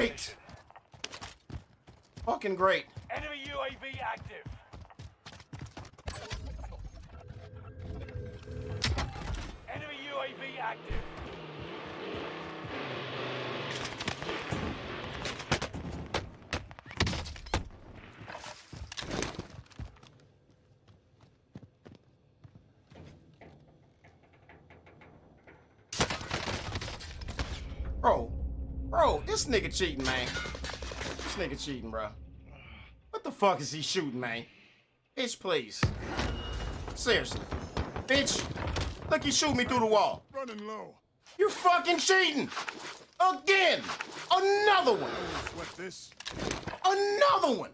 Great. Fucking great. Enemy UAV active. Enemy UAV active. Bro, this nigga cheating, man. This nigga cheating, bro. What the fuck is he shooting, man? Bitch, please. Seriously. Bitch, look, he shoot me through the wall. Running low. You're fucking cheating! Again! Another one! Sweat this. Another one!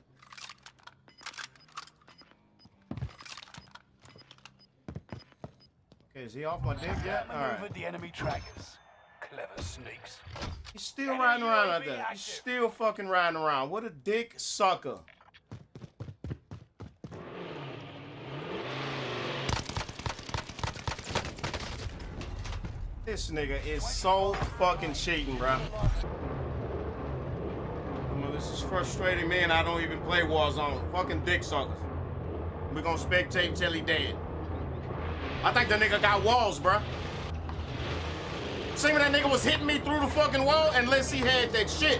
Okay, is he off my dick yet? Alright. Maneuvered the enemy trackers. Clever sneaks. He's still Enemy riding around out there. He's still fucking riding around. What a dick sucker. This nigga is so fucking cheating, bro. Well, this is frustrating me and I don't even play Warzone. Fucking dick suckers. we gonna spectate till he dead. I think the nigga got walls, bro. See when that nigga was hitting me through the fucking wall unless he had that shit.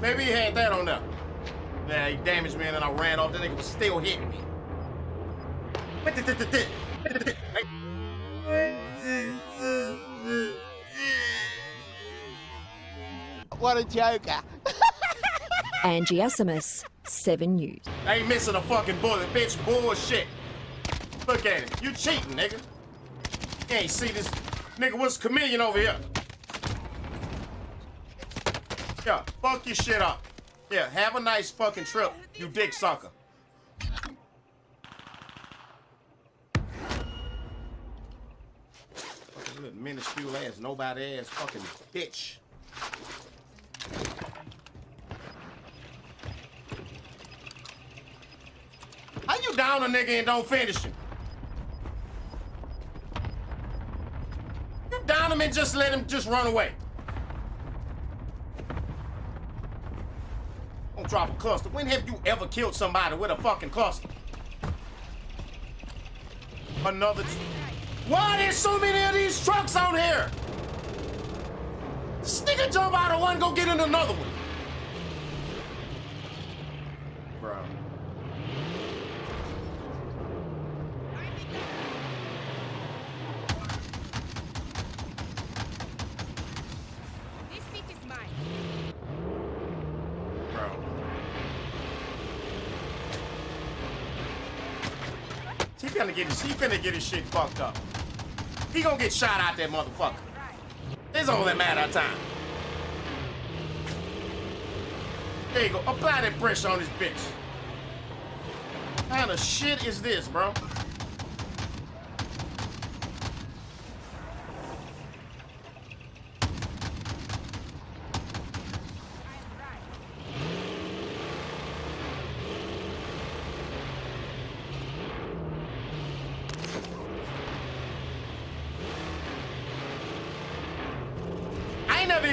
Maybe he had that on there. Yeah, he damaged me and then I ran off. The nigga was still hitting me. What a joker. Angie Asimus, 7 News. I ain't missing a fucking bullet, bitch. Bullshit. Look at it. You cheating, nigga. You ain't see this nigga was chameleon over here. Yeah, fuck your shit up. Yeah, have a nice fucking trip, you dick sucker. Fucking little minuscule ass, nobody ass fucking bitch. How you down a nigga and don't finish him? You down him and just let him just run away. Drop a cluster. When have you ever killed somebody with a fucking cluster? Another. Why there's so many of these trucks out here? This nigga jump out of one, go get in another one. He finna get his, he finna get his shit fucked up. He gonna get shot out that motherfucker. It's only a matter of time. There you go. Apply that pressure on this bitch. What kind of shit is this, bro?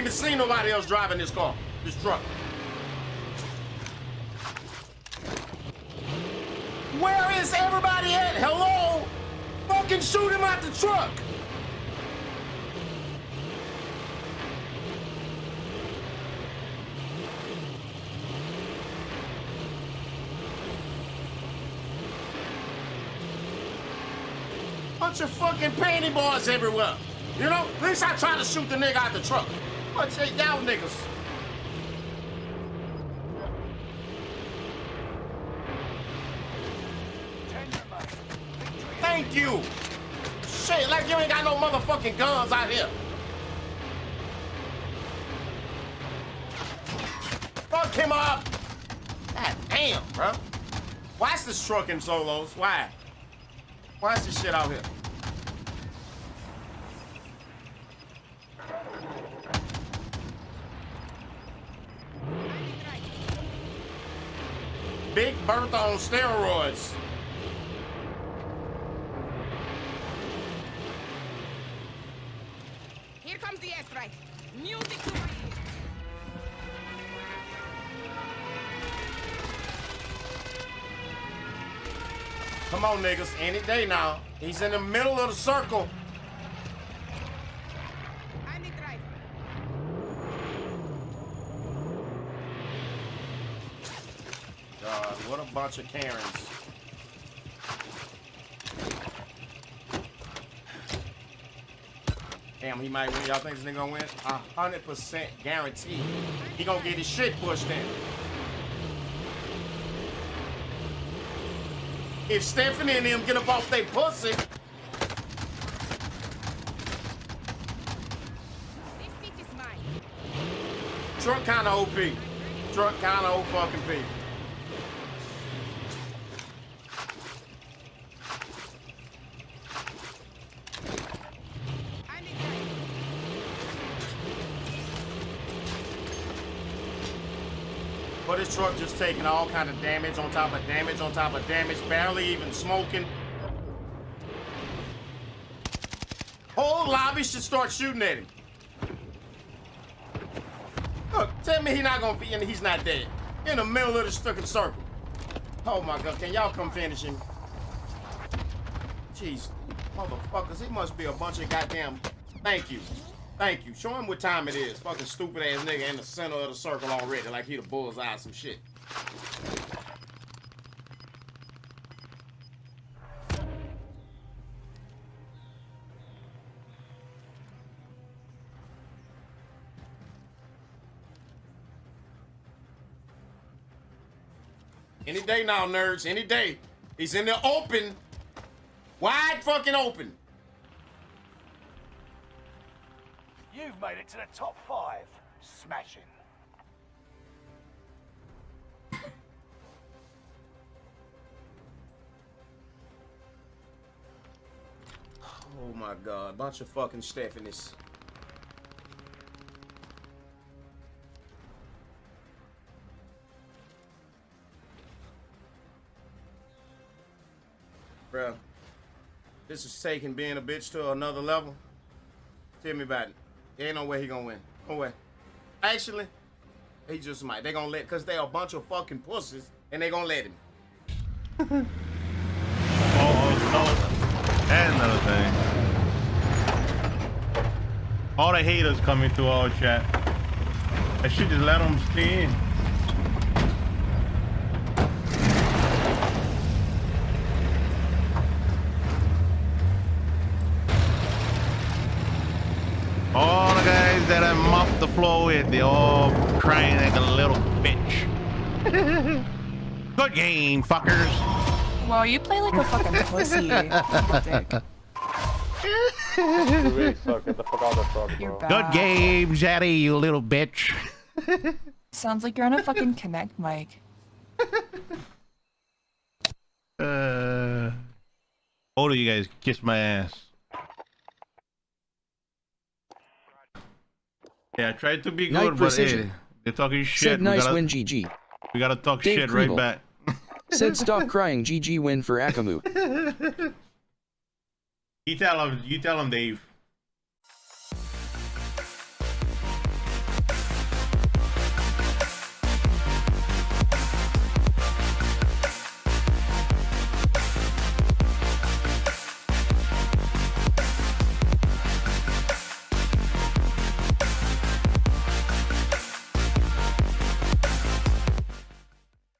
Even seen nobody else driving this car, this truck. Where is everybody at? Hello? Fucking shoot him out the truck. Bunch of fucking panty boys everywhere. You know, at least I tried to shoot the nigga out the truck. Bunch of y'all niggas. Thank you. Shit, like you ain't got no motherfucking guns out here. Fuck him up. God damn, bro. Why is this truck in solos? Why? Why is this shit out here? Big Bertha on steroids. Here comes the airstrike. Music to my ears. Come on, niggas. Any day now. He's in the middle of the circle. God, what a bunch of Karens. Damn, he might win. Y'all think this nigga gonna win? A hundred percent guarantee. He gonna get his shit pushed in. If Stephanie and him get up off they pussy, This is mine. truck kinda OP. Truck kinda old fucking P. But his truck just taking all kind of damage on top of damage on top of damage, barely even smoking. Whole lobby should start shooting at him. Look, tell me he not gonna be, and he's not dead. In the middle of the fucking circle. Oh my god, can y'all come finish him? Jeez, motherfuckers, he must be a bunch of goddamn. Thank you. Thank you. Show him what time it is. Fucking stupid ass nigga in the center of the circle already, like he the bullseye some shit. Any day now, nerds. Any day. He's in the open. Wide fucking open. Made it to the top five. Smashing. Oh my god, bunch of fucking Stephanies. Bruh, this is taking being a bitch to another level. Tell me about it. There ain't no way he gonna win. No way. Actually, he just might. They gonna let, cause they a bunch of fucking pussies, and they gonna let him. Oh, oh, oh. no. And another thing. All the haters coming through our chat. I should just let them stay in. All the guys that I mopped the floor with, they all crying like a little bitch. Good game, fuckers. Well, you play like a fucking pussy. dick. Really suck. Get the fuck out of the truck, You're bro. bad. Good game, Zaddy, you little bitch. Sounds like you're on a fucking connect mic. Uh, both of you guys kiss my ass. Yeah, I tried to be Night good, but hey, they're talking shit. Said we nice gotta, win GG. We gotta talk Dave shit right back. Said stop crying GG win for Akamu. You tell him. You tell him, Dave.